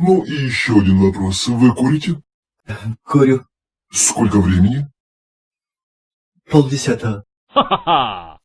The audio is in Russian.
Ну и еще один вопрос. Вы курите? Курю. Сколько времени? Полдесятого. Ха-ха-ха!